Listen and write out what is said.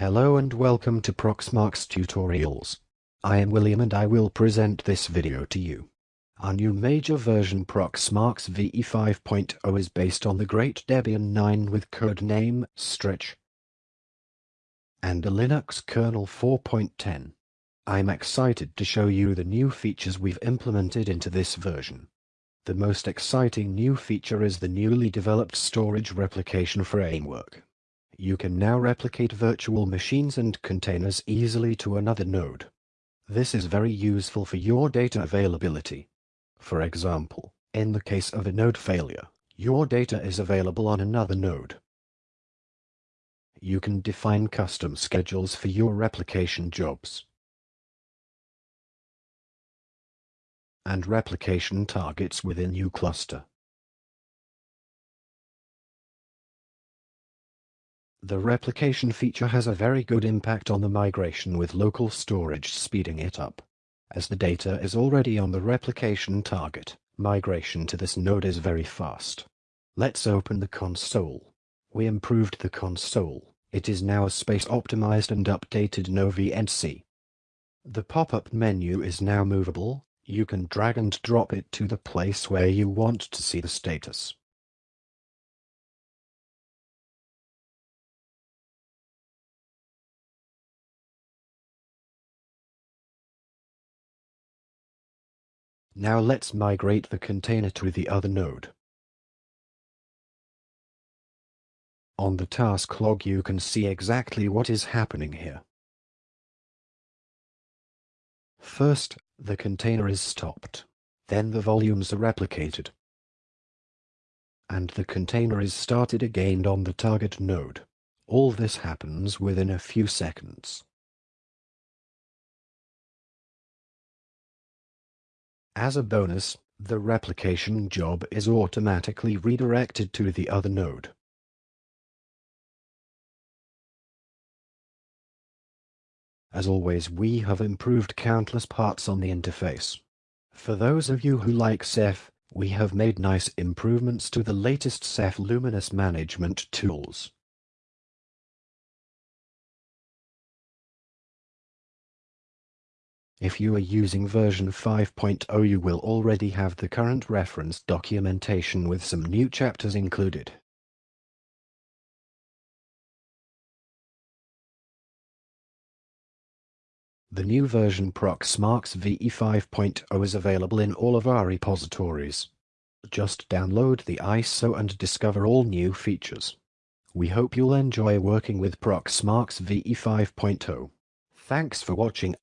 Hello and welcome to Proxmox Tutorials. I am William and I will present this video to you. Our new major version Proxmox VE 5.0 is based on the Great Debian 9 with codename Stretch and a Linux kernel 4.10. I'm excited to show you the new features we've implemented into this version. The most exciting new feature is the newly developed storage replication framework you can now replicate virtual machines and containers easily to another node. This is very useful for your data availability. For example, in the case of a node failure, your data is available on another node. You can define custom schedules for your replication jobs. and replication targets within your cluster. The replication feature has a very good impact on the migration with local storage speeding it up. As the data is already on the replication target, migration to this node is very fast. Let's open the console. We improved the console. It is now a space-optimized and updated noVNC. The pop-up menu is now movable. You can drag and drop it to the place where you want to see the status. Now let's migrate the container to the other node. On the task log you can see exactly what is happening here. First, the container is stopped. Then the volumes are replicated. And the container is started again on the target node. All this happens within a few seconds. As a bonus, the replication job is automatically redirected to the other node. As always we have improved countless parts on the interface. For those of you who like Ceph, we have made nice improvements to the latest Ceph Luminous management tools. If you are using version 5.0 you will already have the current reference documentation with some new chapters included. The new version Proxmox VE 5.0 is available in all of our repositories. Just download the ISO and discover all new features. We hope you'll enjoy working with Proxmox VE 5.0. Thanks for watching.